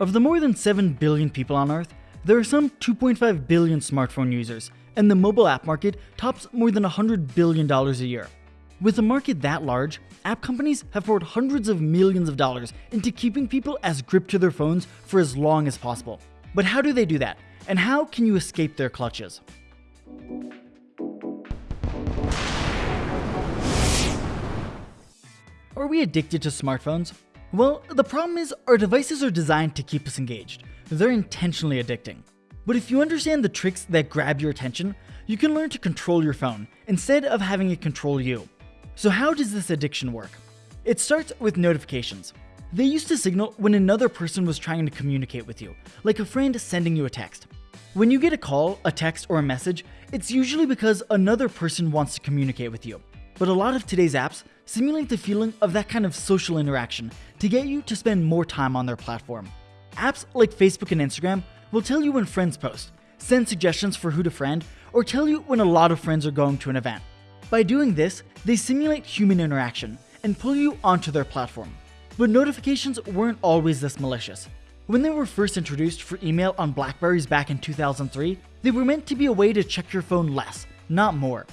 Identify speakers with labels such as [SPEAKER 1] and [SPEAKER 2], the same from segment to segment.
[SPEAKER 1] Of the more than 7 billion people on Earth, there are some 2.5 billion smartphone users, and the mobile app market tops more than $100 billion a year. With a market that large, app companies have poured hundreds of millions of dollars into keeping people as gripped to their phones for as long as possible. But how do they do that? And how can you escape their clutches? Are we addicted to smartphones? Well, the problem is our devices are designed to keep us engaged. They're intentionally addicting. But if you understand the tricks that grab your attention, you can learn to control your phone instead of having it control you. So how does this addiction work? It starts with notifications. They used to signal when another person was trying to communicate with you, like a friend sending you a text. When you get a call, a text, or a message, it's usually because another person wants to communicate with you. But a lot of today's apps simulate the feeling of that kind of social interaction to get you to spend more time on their platform. Apps like Facebook and Instagram will tell you when friends post, send suggestions for who to friend, or tell you when a lot of friends are going to an event. By doing this, they simulate human interaction and pull you onto their platform. But notifications weren't always this malicious. When they were first introduced for email on Blackberries back in 2003, they were meant to be a way to check your phone less, not more.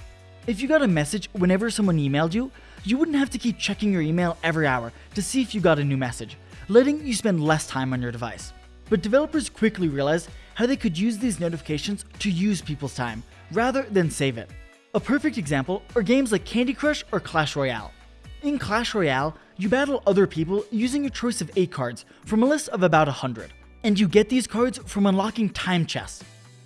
[SPEAKER 1] If you got a message whenever someone emailed you, you wouldn't have to keep checking your email every hour to see if you got a new message, letting you spend less time on your device. But developers quickly realized how they could use these notifications to use people's time, rather than save it. A perfect example are games like Candy Crush or Clash Royale. In Clash Royale, you battle other people using a choice of 8 cards from a list of about 100, and you get these cards from unlocking time chests.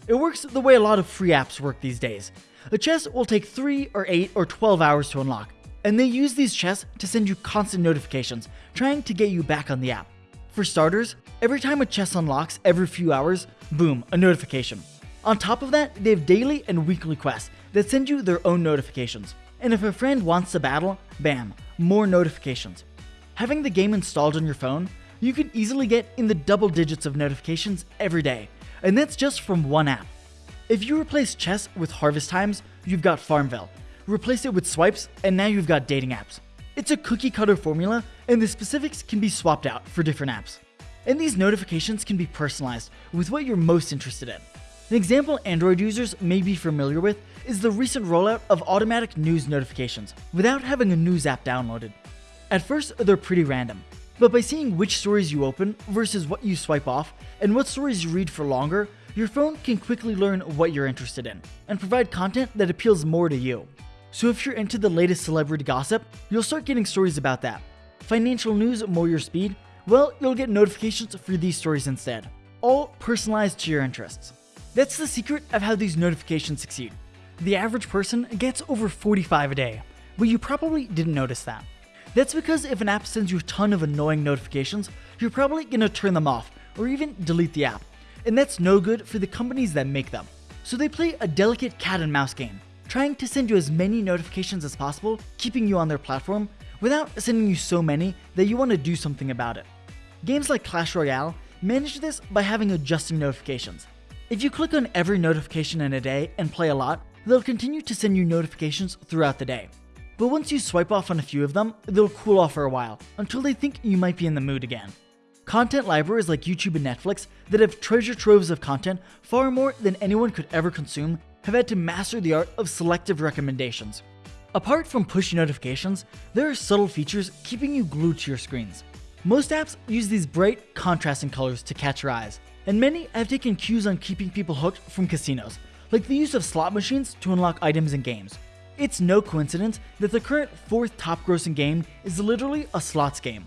[SPEAKER 1] It works the way a lot of free apps work these days. A chest will take 3 or 8 or 12 hours to unlock, and they use these chests to send you constant notifications, trying to get you back on the app. For starters, every time a chest unlocks every few hours, boom, a notification. On top of that, they have daily and weekly quests that send you their own notifications. And if a friend wants to battle, bam, more notifications. Having the game installed on your phone, you can easily get in the double digits of notifications every day, and that's just from one app. If you replace chess with harvest times, you've got Farmville. Replace it with swipes, and now you've got dating apps. It's a cookie cutter formula, and the specifics can be swapped out for different apps. And these notifications can be personalized with what you're most interested in. An example Android users may be familiar with is the recent rollout of automatic news notifications without having a news app downloaded. At first, they're pretty random, but by seeing which stories you open versus what you swipe off and what stories you read for longer, your phone can quickly learn what you're interested in and provide content that appeals more to you. So if you're into the latest celebrity gossip, you'll start getting stories about that. Financial news more your speed? Well, you'll get notifications for these stories instead, all personalized to your interests. That's the secret of how these notifications succeed. The average person gets over 45 a day, but you probably didn't notice that. That's because if an app sends you a ton of annoying notifications, you're probably gonna turn them off or even delete the app. And that's no good for the companies that make them. So they play a delicate cat and mouse game, trying to send you as many notifications as possible, keeping you on their platform, without sending you so many that you want to do something about it. Games like Clash Royale manage this by having adjusting notifications. If you click on every notification in a day and play a lot, they'll continue to send you notifications throughout the day. But once you swipe off on a few of them, they'll cool off for a while, until they think you might be in the mood again. Content libraries like YouTube and Netflix that have treasure troves of content far more than anyone could ever consume have had to master the art of selective recommendations. Apart from push notifications, there are subtle features keeping you glued to your screens. Most apps use these bright, contrasting colors to catch your eyes, and many have taken cues on keeping people hooked from casinos, like the use of slot machines to unlock items in games. It's no coincidence that the current fourth top grossing game is literally a slots game.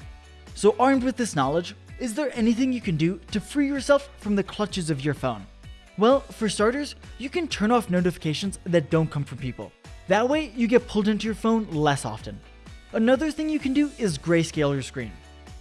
[SPEAKER 1] So armed with this knowledge, is there anything you can do to free yourself from the clutches of your phone? Well, for starters, you can turn off notifications that don't come from people. That way, you get pulled into your phone less often. Another thing you can do is grayscale your screen.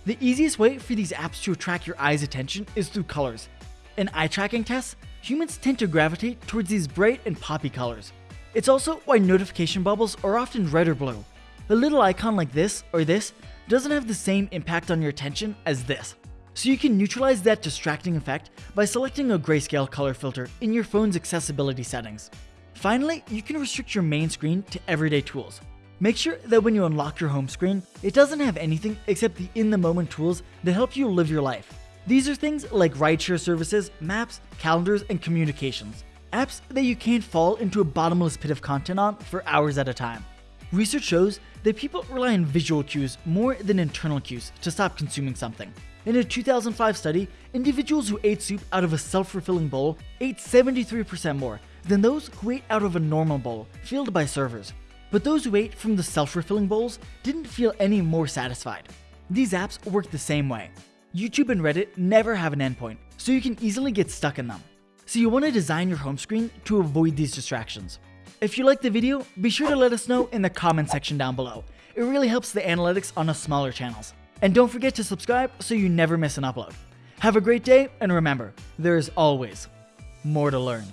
[SPEAKER 1] The easiest way for these apps to attract your eye's attention is through colors. In eye tracking tests, humans tend to gravitate towards these bright and poppy colors. It's also why notification bubbles are often red or blue. A little icon like this or this doesn't have the same impact on your attention as this. So you can neutralize that distracting effect by selecting a grayscale color filter in your phone's accessibility settings. Finally, you can restrict your main screen to everyday tools. Make sure that when you unlock your home screen, it doesn't have anything except the in-the-moment tools that help you live your life. These are things like rideshare services, maps, calendars, and communications. Apps that you can't fall into a bottomless pit of content on for hours at a time. Research shows that people rely on visual cues more than internal cues to stop consuming something. In a 2005 study, individuals who ate soup out of a self refilling bowl ate 73% more than those who ate out of a normal bowl filled by servers. But those who ate from the self refilling bowls didn't feel any more satisfied. These apps work the same way. YouTube and Reddit never have an endpoint, so you can easily get stuck in them. So you want to design your home screen to avoid these distractions. If you liked the video, be sure to let us know in the comment section down below. It really helps the analytics on us smaller channels. And don't forget to subscribe so you never miss an upload. Have a great day, and remember, there is always more to learn.